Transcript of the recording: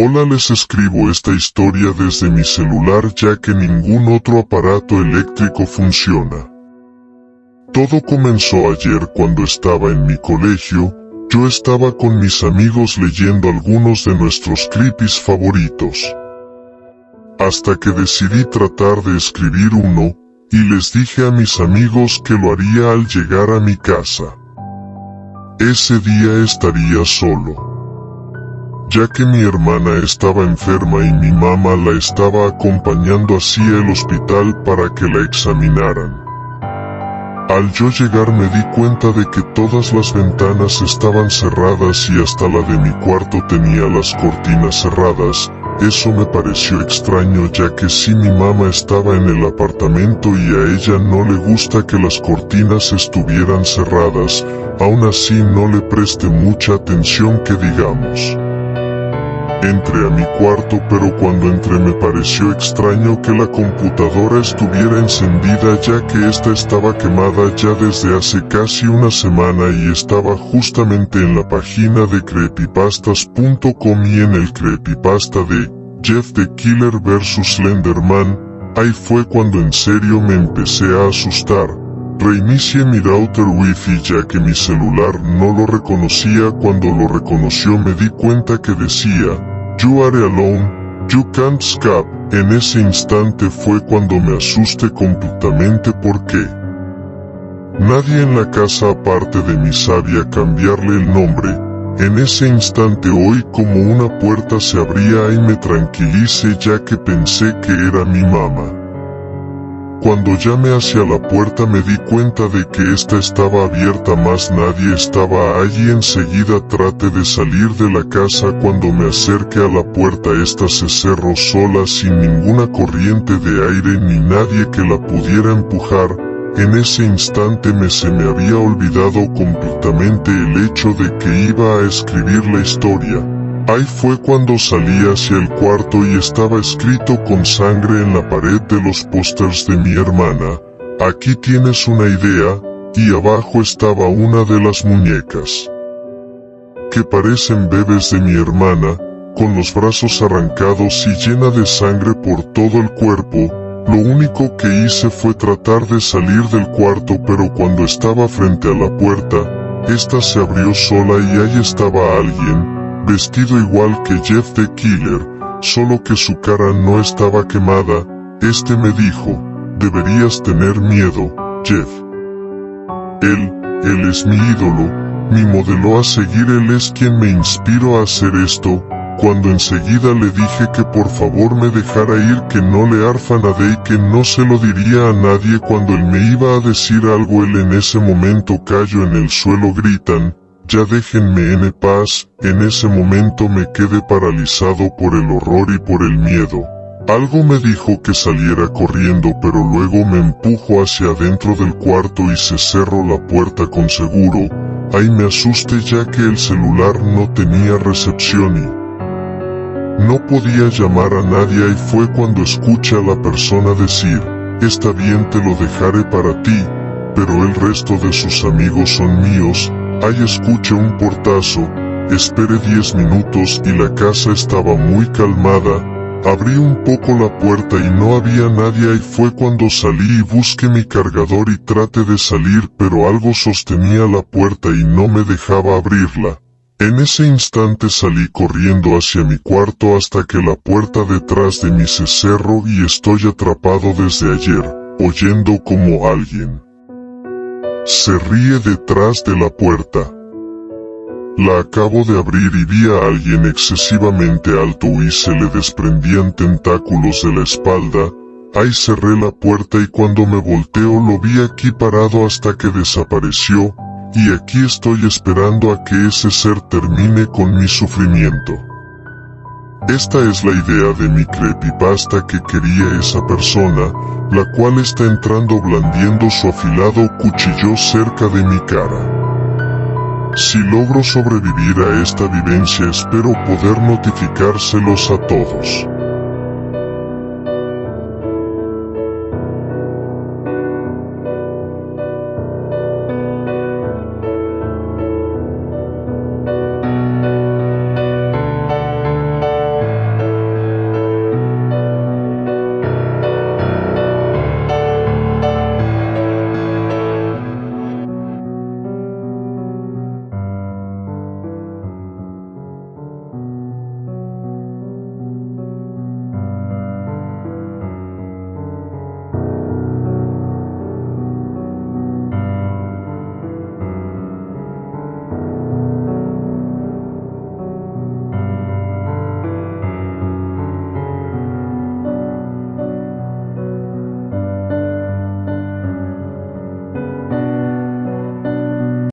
Hola les escribo esta historia desde mi celular ya que ningún otro aparato eléctrico funciona. Todo comenzó ayer cuando estaba en mi colegio, yo estaba con mis amigos leyendo algunos de nuestros creepies favoritos. Hasta que decidí tratar de escribir uno, y les dije a mis amigos que lo haría al llegar a mi casa. Ese día estaría solo. Ya que mi hermana estaba enferma y mi mamá la estaba acompañando así al hospital para que la examinaran. Al yo llegar me di cuenta de que todas las ventanas estaban cerradas y hasta la de mi cuarto tenía las cortinas cerradas, eso me pareció extraño ya que si mi mamá estaba en el apartamento y a ella no le gusta que las cortinas estuvieran cerradas, aún así no le preste mucha atención que digamos. Entré a mi cuarto pero cuando entré me pareció extraño que la computadora estuviera encendida ya que esta estaba quemada ya desde hace casi una semana y estaba justamente en la página de creepypastas.com y en el creepypasta de Jeff the Killer vs Slenderman, ahí fue cuando en serio me empecé a asustar. Reinicié mi router wifi ya que mi celular no lo reconocía cuando lo reconoció me di cuenta que decía, You are alone, you can't escape. En ese instante fue cuando me asusté completamente porque nadie en la casa aparte de mí sabía cambiarle el nombre. En ese instante oí como una puerta se abría y me tranquilicé ya que pensé que era mi mamá. Cuando llamé hacia la puerta me di cuenta de que esta estaba abierta más nadie estaba allí. Enseguida traté de salir de la casa. Cuando me acerqué a la puerta esta se cerró sola sin ninguna corriente de aire ni nadie que la pudiera empujar, en ese instante me se me había olvidado completamente el hecho de que iba a escribir la historia. Ahí fue cuando salí hacia el cuarto y estaba escrito con sangre en la pared de los pósters de mi hermana. Aquí tienes una idea, y abajo estaba una de las muñecas. Que parecen bebés de mi hermana, con los brazos arrancados y llena de sangre por todo el cuerpo, lo único que hice fue tratar de salir del cuarto pero cuando estaba frente a la puerta, esta se abrió sola y ahí estaba alguien, vestido igual que Jeff the Killer, solo que su cara no estaba quemada, este me dijo, deberías tener miedo, Jeff. Él, él es mi ídolo, mi modelo a seguir él es quien me inspiró a hacer esto, cuando enseguida le dije que por favor me dejara ir que no le arfa nada y que no se lo diría a nadie cuando él me iba a decir algo él en ese momento cayó en el suelo gritan, ya déjenme en paz, en ese momento me quedé paralizado por el horror y por el miedo. Algo me dijo que saliera corriendo pero luego me empujó hacia adentro del cuarto y se cerró la puerta con seguro, ahí me asusté ya que el celular no tenía recepción y no podía llamar a nadie y fue cuando escuché a la persona decir, está bien te lo dejaré para ti, pero el resto de sus amigos son míos, Ahí escuché un portazo, esperé 10 minutos y la casa estaba muy calmada, abrí un poco la puerta y no había nadie. Y fue cuando salí y busqué mi cargador y traté de salir pero algo sostenía la puerta y no me dejaba abrirla. En ese instante salí corriendo hacia mi cuarto hasta que la puerta detrás de mí se cerró y estoy atrapado desde ayer, oyendo como alguien se ríe detrás de la puerta. La acabo de abrir y vi a alguien excesivamente alto y se le desprendían tentáculos de la espalda, ahí cerré la puerta y cuando me volteo lo vi aquí parado hasta que desapareció, y aquí estoy esperando a que ese ser termine con mi sufrimiento. Esta es la idea de mi creepypasta que quería esa persona, la cual está entrando blandiendo su afilado cuchillo cerca de mi cara. Si logro sobrevivir a esta vivencia espero poder notificárselos a todos.